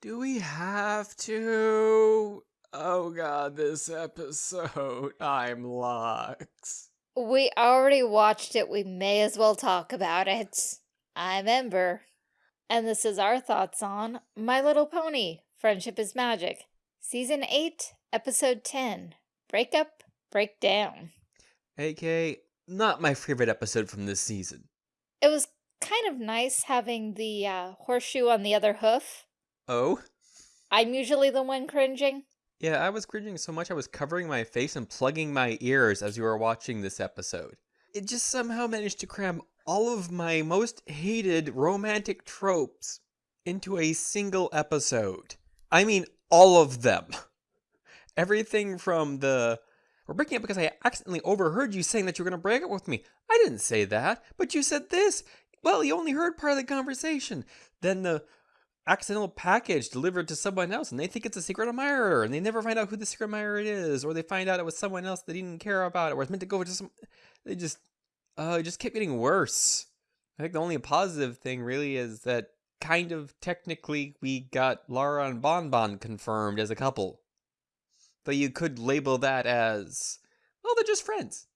Do we have to? Oh god, this episode. I'm Lux. We already watched it. We may as well talk about it. I'm Ember. And this is our thoughts on My Little Pony, Friendship is Magic. Season 8, Episode 10, Breakup, Breakdown. AK, not my favorite episode from this season. It was kind of nice having the uh, horseshoe on the other hoof. Oh? I'm usually the one cringing. Yeah, I was cringing so much I was covering my face and plugging my ears as you were watching this episode. It just somehow managed to cram all of my most hated romantic tropes into a single episode. I mean, all of them. Everything from the we're breaking up because I accidentally overheard you saying that you were going to break up with me. I didn't say that, but you said this. Well, you only heard part of the conversation. Then the accidental package delivered to someone else and they think it's a secret admirer and they never find out who the secret admirer is or they find out it was someone else they didn't care about it or it's meant to go to some they just uh it just kept getting worse. I think the only positive thing really is that kind of technically we got Lyra and bon bon confirmed as a couple. Though you could label that as well they're just friends.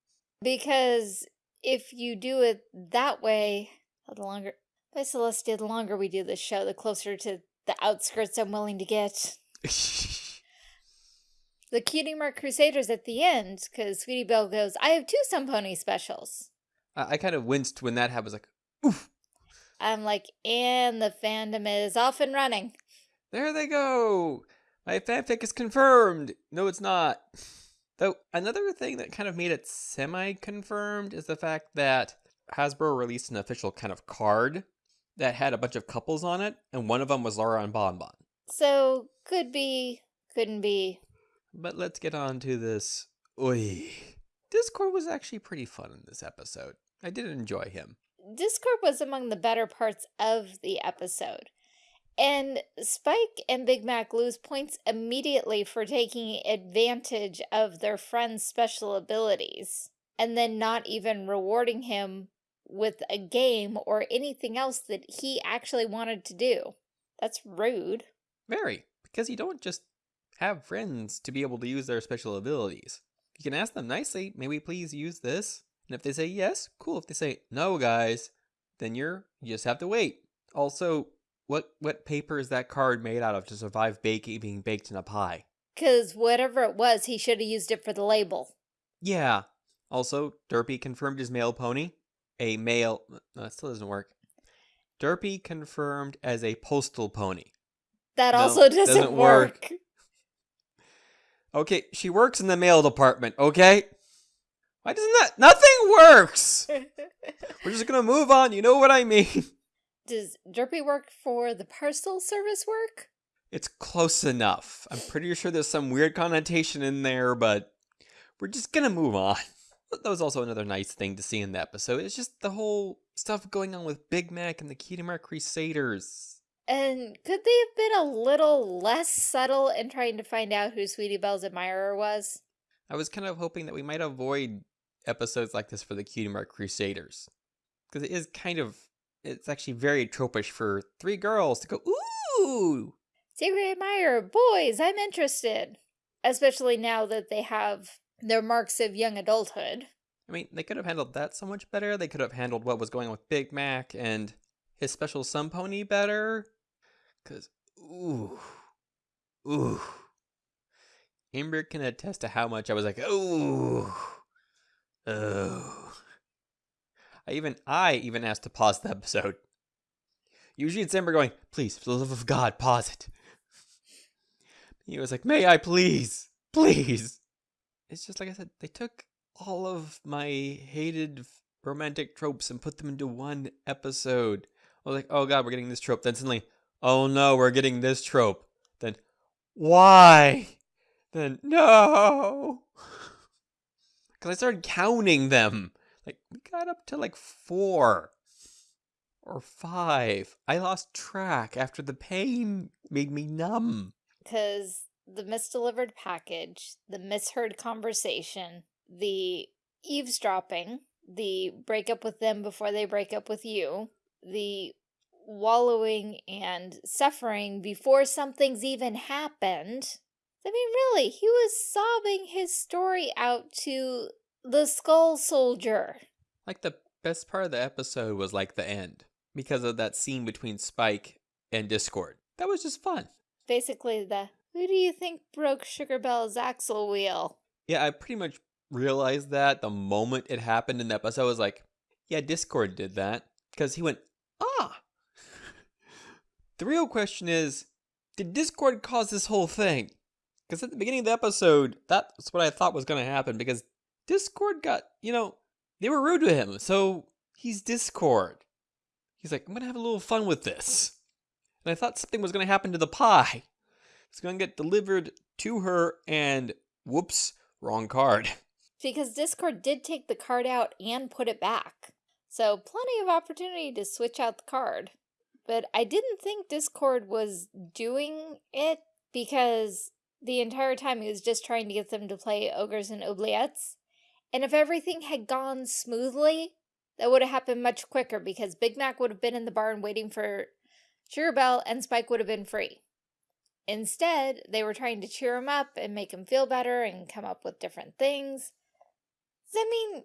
Because if you do it that way, the longer Celestia, the longer we do this show, the closer to the outskirts I'm willing to get. The Cutie Mark Crusaders at the end, because Sweetie Belle goes, I have two somepony specials. I, I kind of winced when that happened. Was like, oof, I'm like, and the fandom is off and running. there they go. My fanfic is confirmed. No, it's not. Though another thing that kind of made it semi-confirmed is the fact that Hasbro released an official kind of card that had a bunch of couples on it, and one of them was Lyra and Bon Bon. So, could be, couldn't be. But let's get on to this. Oy. Discord was actually pretty fun in this episode. I did enjoy him. Discord was among the better parts of the episode. And Spike and Big Mac lose points immediately for taking advantage of their friend's special abilities and then not even rewarding him with a game or anything else that he actually wanted to do. That's rude. Very, because you don't just have friends to be able to use their special abilities. You can ask them nicely, may we please use this? And if they say yes, cool. If they say no, guys, then you're you just have to wait. Also, what what paper is that card made out of to survive baking being baked in a pie? Because whatever it was, he should have used it for the label. Yeah. Also, Derpy confirmed his male pony. A male uh, no, that still doesn't work. Derpy confirmed as a postal pony. That No, also doesn't, doesn't work. work. Okay, she works in the mail department, okay? Why doesn't that nothing works? We're just gonna move on, you know what I mean? Does Derpy work for the parcel service work? It's close enough. I'm pretty sure there's some weird connotation in there, but we're just gonna move on. That was also another nice thing to see in the episode. It's just the whole stuff going on with Big Mac and the Cutie Mark Crusaders. And could they have been a little less subtle in trying to find out who Sweetie Belle's admirer was? I was kind of hoping that we might avoid episodes like this for the Cutie Mark Crusaders. Because it is kind of, it's actually very tropish for three girls to go, ooh! Secret admirer, boys, I'm interested. Especially now that they have their marks of young adulthood. I mean, they could have handled that so much better. They could have handled what was going on with Big Mac and his special somepony better. Because, ooh, ooh. Ember can attest to how much I was like, ooh, oh. I even, I even asked to pause the episode. Usually it's Ember going, please, for the love of God, pause it. He was like, may I please, please. It's just like I said, they took all of my hated romantic tropes and put them into one episode. I was like, oh god, we're getting this trope. Then suddenly, oh no, we're getting this trope. Then, why? Then, no. Because I started counting them. Like, we got up to like four or five. I lost track after the pain made me numb. Because the misdelivered package, the misheard conversation, the eavesdropping, the break up with them before they break up with you, the wallowing and suffering before something's even happened. I mean, really, he was sobbing his story out to the Skull Soldier. Like the best part of the episode was like the end because of that scene between Spike and Discord. That was just fun. Basically, the who do you think broke Sugar Belle's axle wheel? Yeah, I pretty much realized that the moment it happened in the episode. I was like, yeah, Discord did that because he went, ah. the real question is, did Discord cause this whole thing? Because at the beginning of the episode, that's what I thought was going to happen because Discord got, you know, they were rude to him. So he's Discord. He's like, I'm going to have a little fun with this. And I thought something was going to happen to the pie. It's going to get delivered to her, and whoops, wrong card. Because Discord did take the card out and put it back. So plenty of opportunity to switch out the card. But I didn't think Discord was doing it because the entire time he was just trying to get them to play Ogres and Oubliettes. And if everything had gone smoothly, that would have happened much quicker because Big Mac would have been in the barn waiting for Belle and Spike would have been free. Instead, they were trying to cheer him up and make him feel better and come up with different things. I mean,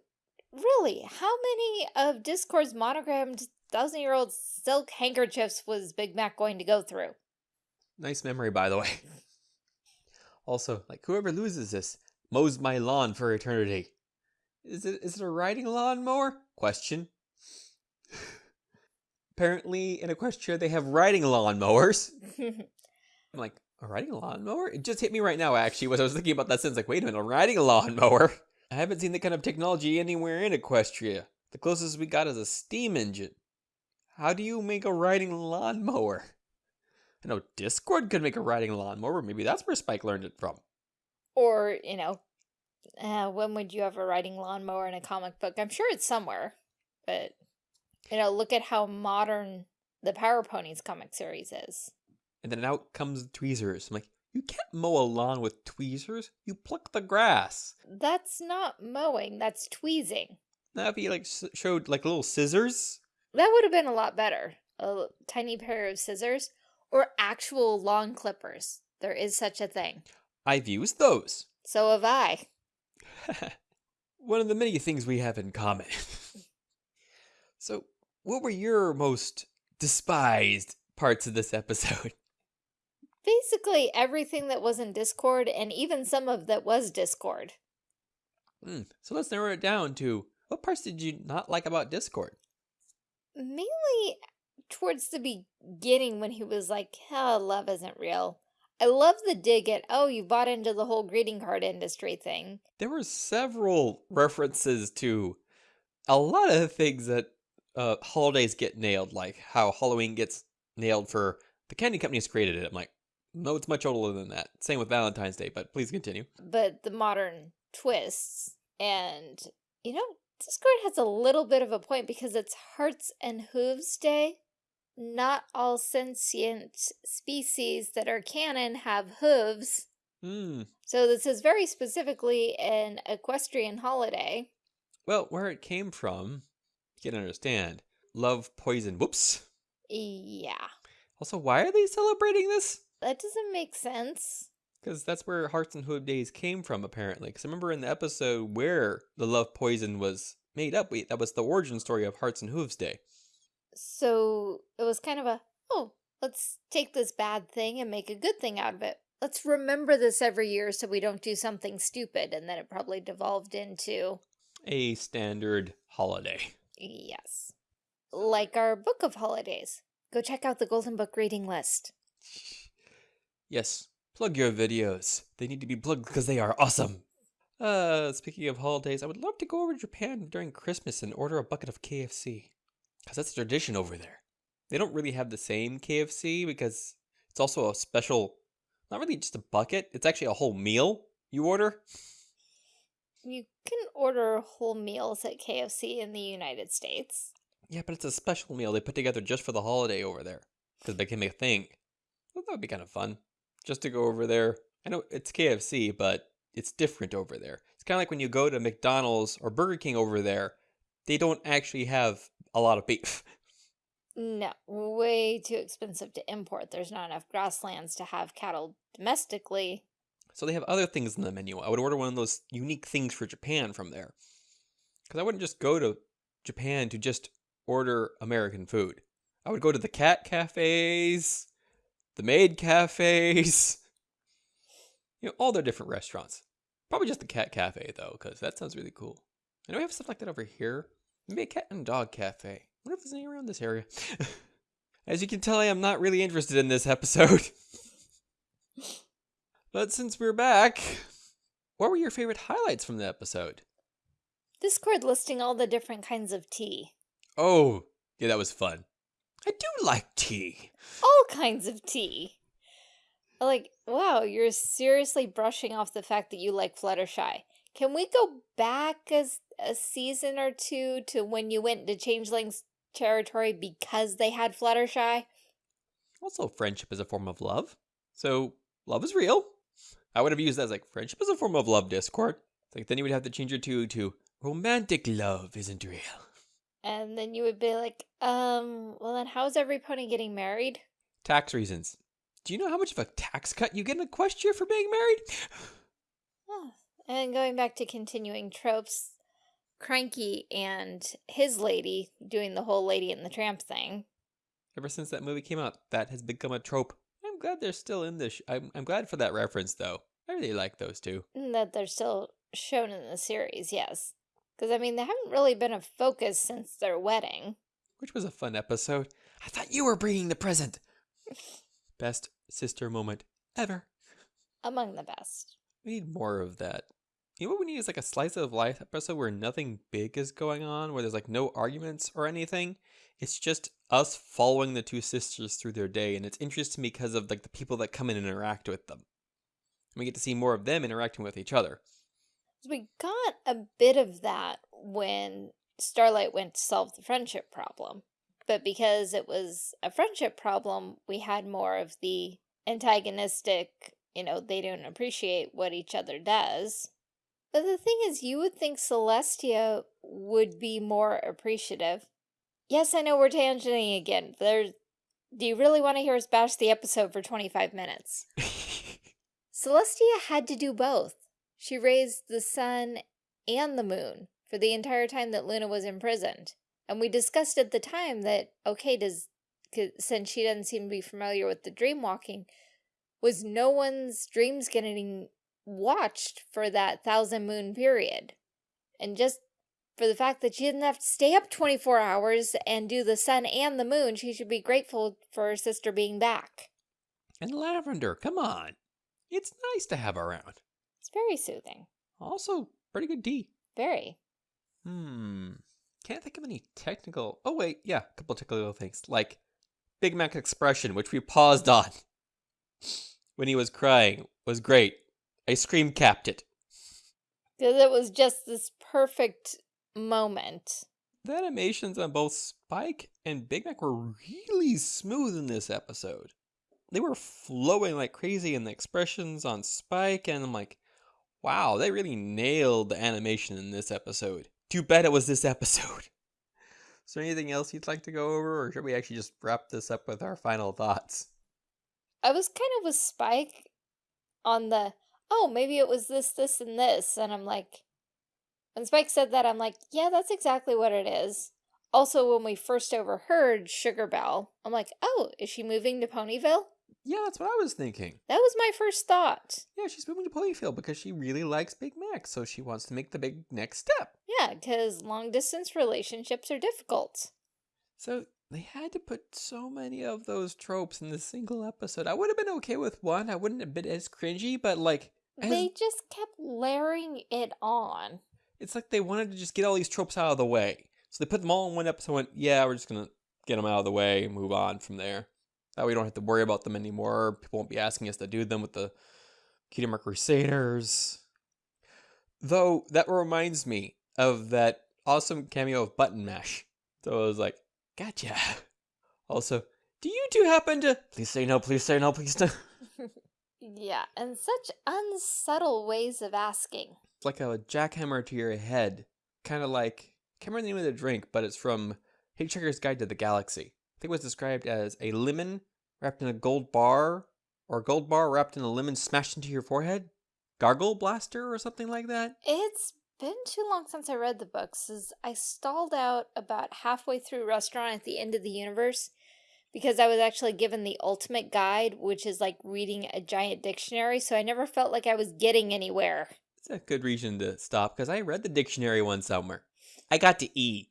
really, how many of Discord's monogrammed thousand-year-old silk handkerchiefs was Big Mac going to go through? Nice memory, by the way. Also, like, whoever loses this mows my lawn for eternity. Is it is it a riding lawnmower? Question. Apparently, in Equestria, they have riding lawnmowers. I'm like, a riding lawnmower? It just hit me right now, actually, was I was thinking about that sentence. Like, wait a minute, a riding lawnmower? I haven't seen that kind of technology anywhere in Equestria. The closest we got is a steam engine. How do you make a riding lawnmower? I know Discord could make a riding lawnmower. Maybe that's where Spike learned it from. or, you know, uh, when would you have a riding lawnmower in a comic book? I'm sure it's somewhere, but, you know, look at how modern the Power Ponies comic series is. And then out comes the tweezers. I'm like, you can't mow a lawn with tweezers. You pluck the grass. That's not mowing, that's tweezing. Now, if he like showed like little scissors, That would have been a lot better. A tiny pair of scissors or actual lawn clippers. There is such a thing. I've used those. So have I. One of the many things we have in common. so, what were your most despised parts of this episode? Basically everything that was in Discord and even some of that was Discord. Hmm, so let's narrow it down to what parts did you not like about Discord? Mainly towards the beginning when he was like, oh, love isn't real. I love the dig at, oh, you bought into the whole greeting card industry thing. There were several references to a lot of things that uh, holidays get nailed, like how Halloween gets nailed for the candy companies created it. I'm like, no, it's much older than that. Same with Valentine's Day, but please continue. but the modern twists. And, you know, Discord has a little bit of a point because it's Hearts and Hooves Day. Not all sentient species that are canon have hooves. Hmm. So this is very specifically an equestrian holiday. Well, where it came from, you can understand. Love, poison, whoops. Yeah, Also, why are they celebrating this? That doesn't make sense. Because that's where Hearts and Hoof Days came from, apparently. Because I remember in the episode where the love poison was made up, we, that was the origin story of Hearts and Hooves Day. So it was kind of a, oh, let's take this bad thing and make a good thing out of it. Let's remember this every year so we don't do something stupid. And then it probably devolved into, A standard holiday. yes, like our book of holidays. Go check out the Golden Book reading list. Yes, plug your videos. They need to be plugged because they are awesome. Uh, speaking of holidays, I would love to go over to Japan during Christmas and order a bucket of KFC. Because that's a tradition over there. They don't really have the same KFC because it's also a special, not really just a bucket, it's actually a whole meal you order. You can order whole meals at KFC in the United States. Yeah, but it's a special meal they put together just for the holiday over there. Because it became a thing. Well, that would be kind of fun. Just to go over there. I know it's KFC, but it's different over there. It's kind of like when you go to McDonald's or Burger King over there, they don't actually have a lot of beef. No, way too expensive to import. There's not enough grasslands to have cattle domestically. So they have other things in the menu. I would order one of those unique things for Japan from there. Because I wouldn't just go to Japan to just order American food. I would go to the cat cafes, the maid cafes, you know, all their different restaurants. Probably just the cat cafe though, because that sounds really cool. I know we have stuff like that over here. Maybe a cat and dog cafe. I wonder if there's any around this area. As you can tell, I am not really interested in this episode. but since we're back, what were your favorite highlights from the episode? Discord listing all the different kinds of tea. Oh, yeah, that was fun. I do like tea. All kinds of tea. Like, wow, you're seriously brushing off the fact that you like Fluttershy. Can we go back as a season or two to when you went to Changeling's territory because they had Fluttershy? Also, friendship is a form of love. So, love is real. I would have used that as like, friendship is a form of love, Discord. It's like, then you would have to change it to, to romantic love isn't real. And then you would be like, um, well then how's every pony getting married? Tax reasons. Do you know how much of a tax cut you get in Equestria for being married? Oh. And going back to continuing tropes, Cranky and his lady doing the whole Lady and the Tramp thing. Ever since that movie came out, that has become a trope. I'm glad they're still in this. I'm, I'm glad for that reference, though. I really like those two. That they're still shown in the series, yes. Because, I mean, they haven't really been a focus since their wedding. Which was a fun episode. I thought you were bringing the present. Best sister moment ever. Among the best. We need more of that. You know what we need is like a slice of life episode where nothing big is going on, where there's like no arguments or anything. It's just us following the two sisters through their day, and it's interesting because of like the people that come in and interact with them. And we get to see more of them interacting with each other. We got a bit of that when Starlight went to solve the friendship problem. But because it was a friendship problem, we had more of the antagonistic, you know, they don't appreciate what each other does. But the thing is, you would think Celestia would be more appreciative. Yes, I know we're tangenting again. There, do you really want to hear us bash the episode for 25 minutes? Celestia had to do both. She raised the sun and the moon for the entire time that Luna was imprisoned. And we discussed at the time that, okay, does since she doesn't seem to be familiar with the dream walking, was no one's dreams getting watched for that thousand moon period? And just for the fact that she didn't have to stay up 24 hours and do the sun and the moon, she should be grateful for her sister being back. And Lavender, come on. It's nice to have around. It's very soothing. Also, pretty good tea. Very. Hmm. Can't think of any technical. Oh wait, yeah, a couple technical things like Big Mac expression, which we paused on when he was crying, was great. I screencapped it. Because it was just this perfect moment. The animations on both Spike and Big Mac were really smooth in this episode. They were flowing like crazy, and the expressions on Spike, and I'm like, wow, they really nailed the animation in this episode. Too bad it was this episode. Is there anything else you'd like to go over, or should we actually just wrap this up with our final thoughts? I was kind of with Spike on the, oh, maybe it was this, this, and this. And I'm like, when Spike said that, I'm like, yeah, that's exactly what it is. Also, when we first overheard Sugar Belle, I'm like, oh, is she moving to Ponyville? Yeah, that's what I was thinking. That was my first thought. Yeah, she's moving to Ponyville because she really likes Big Mac, so she wants to make the big next step. Yeah, because long distance relationships are difficult. So they had to put so many of those tropes in this single episode. I would have been okay with one. I wouldn't have been as cringy, but like as... they just kept layering it on. It's like they wanted to just get all these tropes out of the way. So they put them all in one episode. Went, yeah, we're just gonna get them out of the way move on from there. That way we don't have to worry about them anymore. People won't be asking us to do them with the Mark Crusaders. Though, that reminds me of that awesome cameo of Button Mash. So I was like, gotcha. Also, do you two happen to... Please say no, please say no, please no. yeah, and such unsubtle ways of asking. It's like a jackhammer to your head. Kind of like... I can't remember the name of the drink, but it's from Hitchhiker's Guide to the Galaxy. Think it was described as a lemon wrapped in a gold bar, or a gold bar wrapped in a lemon smashed into your forehead. Gargle blaster or something like that. It's been too long since I read the books. As I stalled out about halfway through Restaurant at the End of the Universe because I was actually given the ultimate guide, which is like reading a giant dictionary, so I never felt like I was getting anywhere. It's a good reason to stop because I read the dictionary one summer. I got to eat.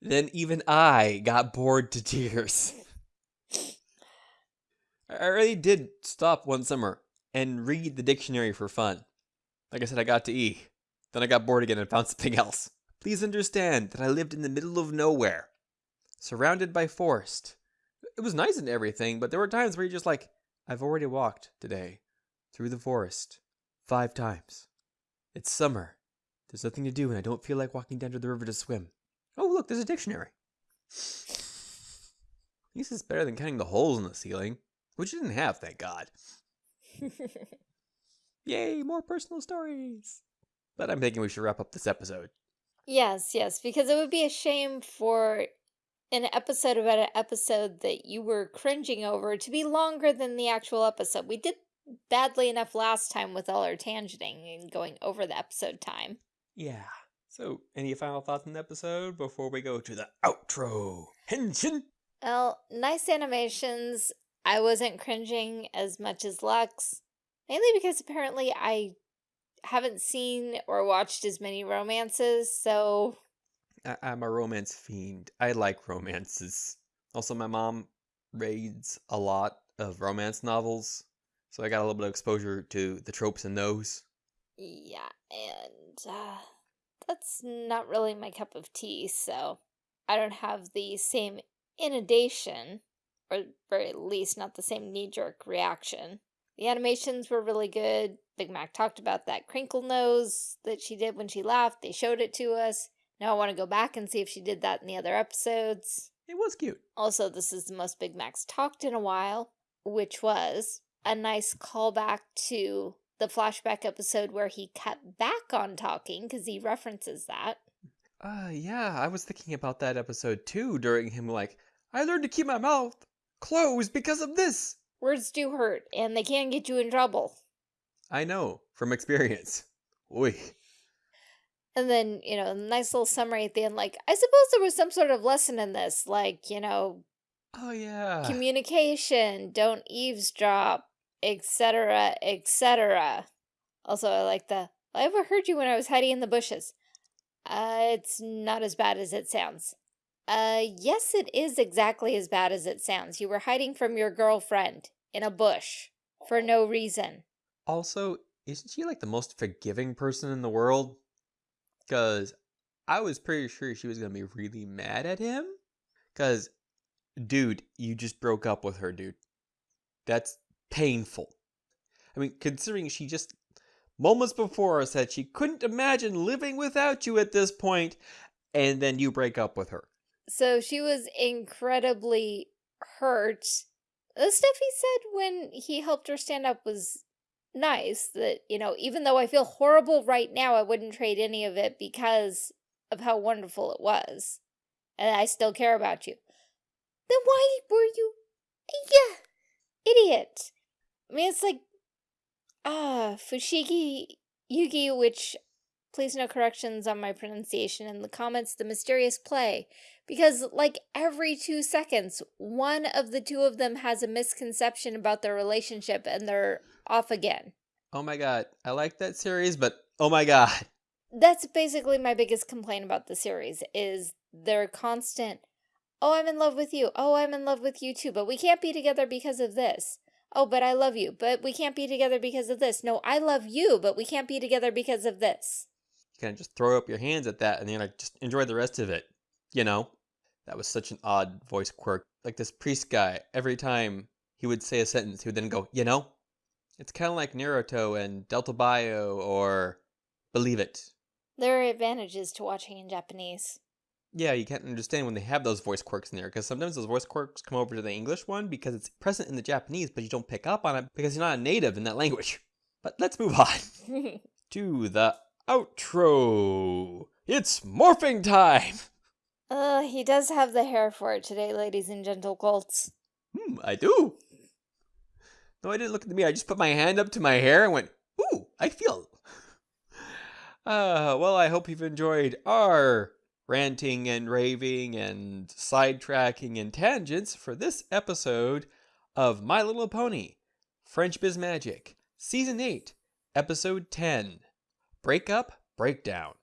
Then even I got bored to tears. I really did stop one summer and read the dictionary for fun. Like I said, I got to E. Then I got bored again and found something else. Please understand that I lived in the middle of nowhere, surrounded by forest. It was nice and everything, but there were times where you're just like, I've already walked today through the forest five times. It's summer. There's nothing to do, and I don't feel like walking down to the river to swim. Oh, look, there's a dictionary. At least it's better than counting the holes in the ceiling, which you didn't have, thank God. Yay, more personal stories. But I'm thinking we should wrap up this episode. yes, yes, because it would be a shame for an episode about an episode that you were cringing over to be longer than the actual episode. We did badly enough last time with all our tangenting and going over the episode time. Yeah. So, any final thoughts on the episode before we go to the outro? Henshin! Well, nice animations. I wasn't cringing as much as Lux. Mainly because apparently I haven't seen or watched as many romances, so I- I'm a romance fiend. I like romances. Also, my mom reads a lot of romance novels, so I got a little bit of exposure to the tropes in those. yeah, and uh, that's not really my cup of tea, so I don't have the same inundation, or very least not the same knee-jerk reaction. The animations were really good. Big Mac talked about that crinkle nose that she did when she laughed. They showed it to us. Now I want to go back and see if she did that in the other episodes. It was cute. Also, this is the most Big Mac's talked in a while, which was a nice callback to the flashback episode where he cut back on talking because he references that. Uh, yeah, I was thinking about that episode too during him, like, I learned to keep my mouth closed because of this. Words do hurt, and they can get you in trouble. I know from experience. Oi. And then, you know, nice little summary at the end, like, I suppose there was some sort of lesson in this, like, you know, Oh, yeah. communication, don't eavesdrop, etc., etc. Also, I like the, I overheard you when I was hiding in the bushes. Uh, it's not as bad as it sounds. Uh, yes, it is exactly as bad as it sounds. You were hiding from your girlfriend in a bush for no reason. Also, isn't she like the most forgiving person in the world? Because I was pretty sure she was going to be really mad at him. Because, dude, you just broke up with her, dude. That's painful. I mean, considering she just moments before said she couldn't imagine living without you at this point, and then you break up with her. So she was incredibly hurt. The stuff he said when he helped her stand up was nice. That, you know, even though I feel horrible right now, I wouldn't trade any of it because of how wonderful it was. And I still care about you. Then why were you. Yeah, idiot. I mean, it's like. Ah, Fushigi Yugi, which. Please no corrections on my pronunciation in the comments. The mysterious play because like every two seconds one of the two of them has a misconception about their relationship and they're off again Oh my god, I like that series, but oh my god. that's basically my biggest complaint about the series is their constant oh i'm in love with you oh i'm in love with you too but we can't be together because of this oh but i love you but we can't be together because of this no i love you but we can't be together because of this You kind of just throw up your hands at that and then like just enjoy the rest of it. You know? That was such an odd voice quirk. Like this priest guy, every time he would say a sentence, he would then go, you know? It's kind of like Naruto and Dattebayo or Believe It. there are advantages to watching in japanese Yeah, you can't understand when they have those voice quirks in there because sometimes those voice quirks come over to the English one because it's present in the Japanese, but you don't pick up on it because you're not a native in that language. But let's move on to the outro. It's morphing time! Uh, he does have the hair for it today, ladies and gentle colts. Hmm, I do. No, I didn't look at me. I just put my hand up to my hair and went, ooh, I feel. Uh, well, I hope you've enjoyed our ranting and raving and sidetracking and tangents for this episode of My Little Pony Friendship is Magic, Season 8, Episode 10 Breakup Breakdown.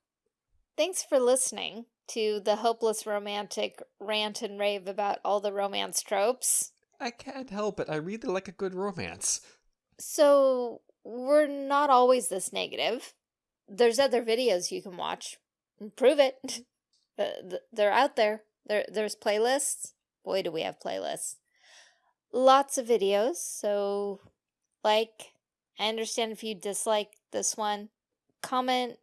Thanks for listening to the hopeless romantic rant and rave about all the romance tropes. I can't help it. I really like a good romance. So, we're not always this negative. There's other videos you can watch. Prove it. They're out there. There, There's playlists. Boy, do we have playlists. Lots of videos, so like, I understand if you dislike this one. Comment,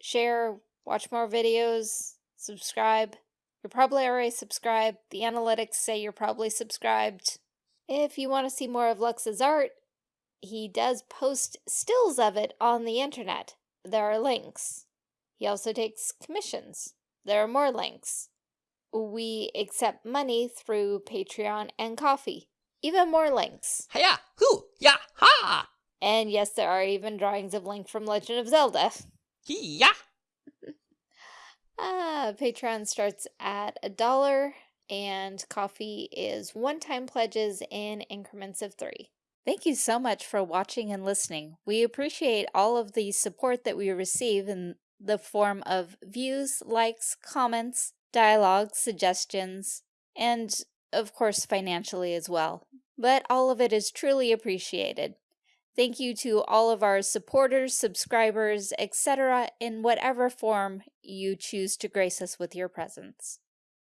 share, watch more videos, subscribe. You're probably already subscribed. The analytics say you're probably subscribed. If you want to see more of Lux's art, he does post stills of it on the internet. There are links. He also takes commissions. There are more links. We accept money through Patreon and Ko-fi. Even more links. Hiya! Hoo! Ya! Ha! And yes, there are even drawings of Link from Legend of Zelda. Yeah. Ah, Patreon starts at a dollar, and Ko-fi is one-time pledges in increments of three. Thank you so much for watching and listening. We appreciate all of the support that we receive in the form of views, likes, comments, dialogue, suggestions, and of course financially as well. But all of it is truly appreciated. Thank you to all of our supporters, subscribers, etc. in whatever form you choose to grace us with your presence.